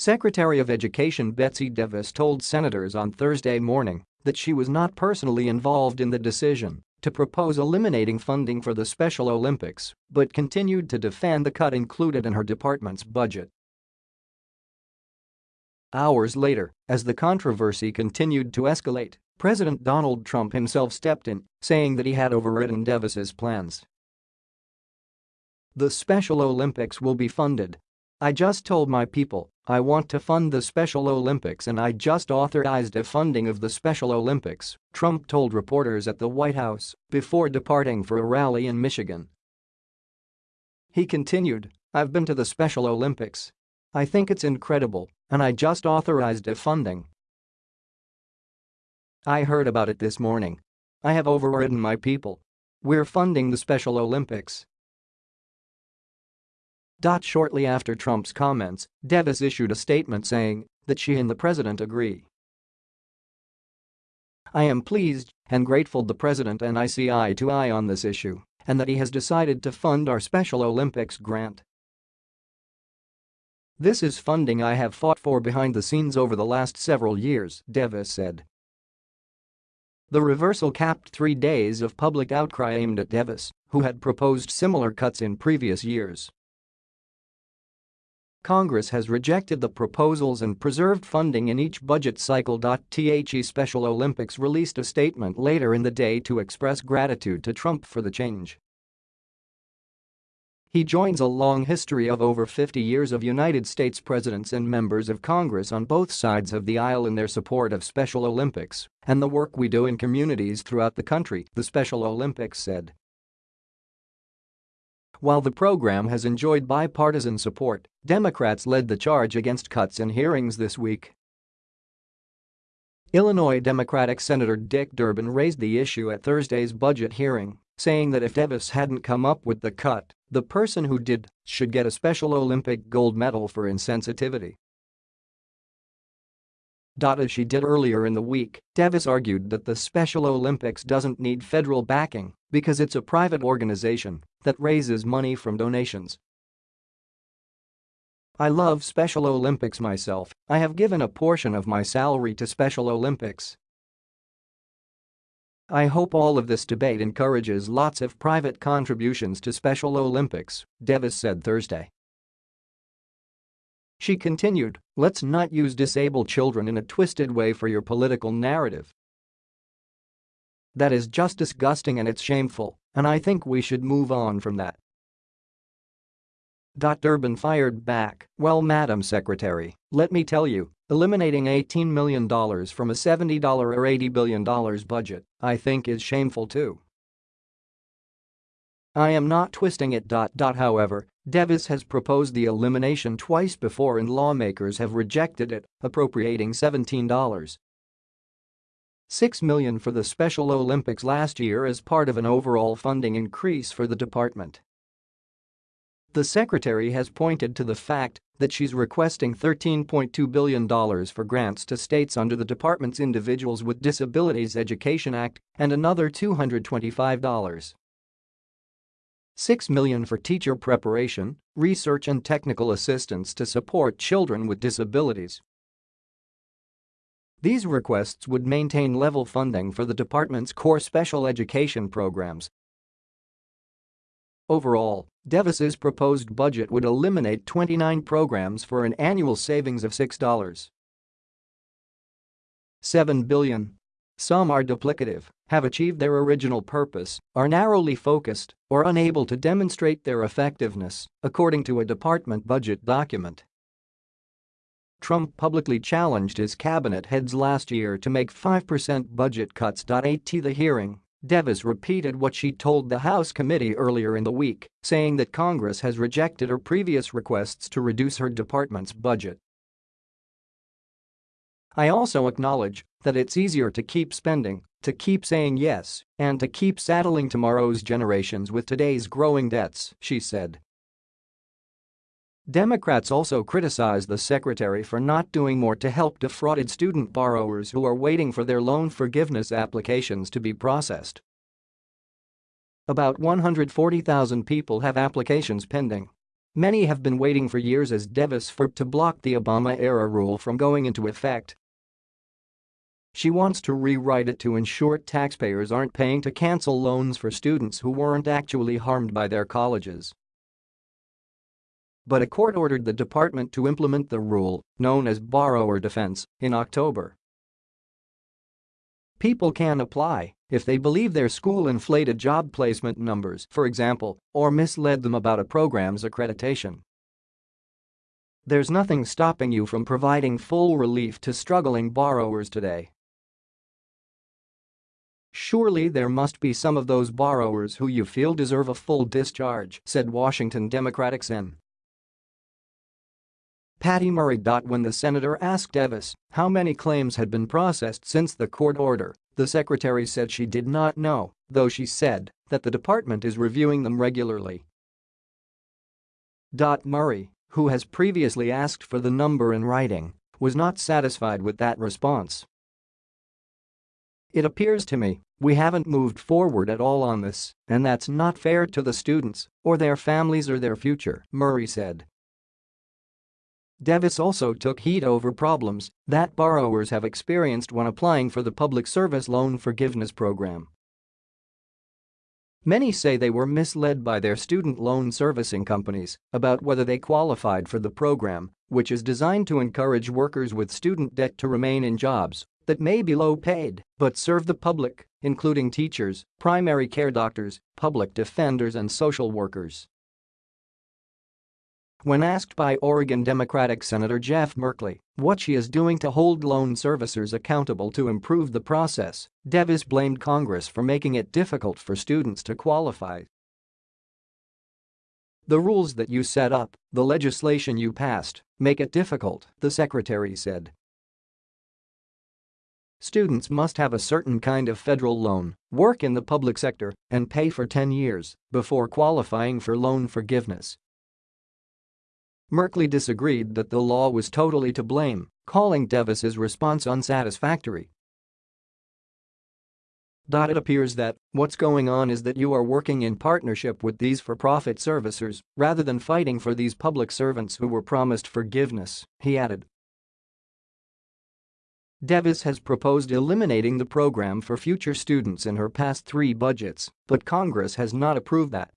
Secretary of Education Betsy DeVos told senators on Thursday morning that she was not personally involved in the decision to propose eliminating funding for the Special Olympics but continued to defend the cut included in her department's budget. Hours later, as the controversy continued to escalate, President Donald Trump himself stepped in, saying that he had overridden DeVos's plans. The Special Olympics will be funded. I just told my people I want to fund the Special Olympics and I just authorized a funding of the Special Olympics, Trump told reporters at the White House before departing for a rally in Michigan. He continued, I've been to the Special Olympics. I think it's incredible, and I just authorized a funding. I heard about it this morning. I have overridden my people. We're funding the Special Olympics. Shortly after Trump's comments, DeVos issued a statement saying that she and the president agree. I am pleased and grateful the president and I see eye to eye on this issue and that he has decided to fund our Special Olympics grant. This is funding I have fought for behind the scenes over the last several years, DeVos said. The reversal capped three days of public outcry aimed at DeVos, who had proposed similar cuts in previous years. Congress has rejected the proposals and preserved funding in each budget cycle. The Special Olympics released a statement later in the day to express gratitude to Trump for the change. He joins a long history of over 50 years of United States presidents and members of Congress on both sides of the aisle in their support of Special Olympics and the work we do in communities throughout the country, the Special Olympics said. While the program has enjoyed bipartisan support, Democrats led the charge against cuts in hearings this week. Illinois Democratic Senator Dick Durbin raised the issue at Thursday's budget hearing, saying that if DeVos hadn't come up with the cut, the person who did should get a Special Olympic gold medal for insensitivity. As she did earlier in the week, DeVos argued that the Special Olympics doesn't need federal backing because it's a private organization that raises money from donations. I love Special Olympics myself, I have given a portion of my salary to Special Olympics. I hope all of this debate encourages lots of private contributions to Special Olympics, DeVos said Thursday. She continued, let's not use disabled children in a twisted way for your political narrative. That is just disgusting and it's shameful, and I think we should move on from that. Durbin fired back, well Madam Secretary, let me tell you, eliminating $18 million from a $70 or $80 billion budget, I think is shameful too. I am not twisting it. However, DeVos has proposed the elimination twice before and lawmakers have rejected it, appropriating $17 6 million for the Special Olympics last year as part of an overall funding increase for the department. The secretary has pointed to the fact that she's requesting $13.2 billion for grants to states under the department's Individuals with Disabilities Education Act and another $225. 6 million for teacher preparation, research and technical assistance to support children with disabilities. These requests would maintain level funding for the department's core special education programs. Overall, DeVos's proposed budget would eliminate 29 programs for an annual savings of $6. 7 billion. Some are duplicative, have achieved their original purpose, are narrowly focused, or unable to demonstrate their effectiveness, according to a department budget document. Trump publicly challenged his cabinet heads last year to make 5% budget cuts. At the hearing, DeVos repeated what she told the House committee earlier in the week, saying that Congress has rejected her previous requests to reduce her department's budget. I also acknowledge that it's easier to keep spending, to keep saying yes, and to keep saddling tomorrow's generations with today's growing debts, she said. Democrats also criticized the secretary for not doing more to help defrauded student borrowers who are waiting for their loan forgiveness applications to be processed. About 140,000 people have applications pending. Many have been waiting for years as DeVos fought to block the Obama-era rule from going into effect. She wants to rewrite it to ensure taxpayers aren't paying to cancel loans for students who weren't actually harmed by their colleges. But a court ordered the department to implement the rule, known as borrower defense, in October. People can apply if they believe their school inflated job placement numbers, for example, or misled them about a program's accreditation. There's nothing stopping you from providing full relief to struggling borrowers today. Surely there must be some of those borrowers who you feel deserve a full discharge, said Washington Democratic Sen. Patty Murray. When the senator asked DeVos how many claims had been processed since the court order, the secretary said she did not know, though she said that the department is reviewing them regularly. Murray, who has previously asked for the number in writing, was not satisfied with that response. It appears to me we haven't moved forward at all on this, and that's not fair to the students or their families or their future, Murray said. DeVos also took heat over problems that borrowers have experienced when applying for the Public Service Loan Forgiveness Program. Many say they were misled by their student loan servicing companies about whether they qualified for the program, which is designed to encourage workers with student debt to remain in jobs that may be low paid but serve the public, including teachers, primary care doctors, public defenders and social workers. When asked by Oregon Democratic Senator Jeff Merkley what she is doing to hold loan servicers accountable to improve the process, DeVos blamed Congress for making it difficult for students to qualify. The rules that you set up, the legislation you passed, make it difficult, the secretary said. Students must have a certain kind of federal loan, work in the public sector, and pay for 10 years before qualifying for loan forgiveness, Merkley disagreed that the law was totally to blame, calling DeVos's response unsatisfactory. It appears that what's going on is that you are working in partnership with these for-profit servicers rather than fighting for these public servants who were promised forgiveness, he added. DeVos has proposed eliminating the program for future students in her past three budgets, but Congress has not approved that.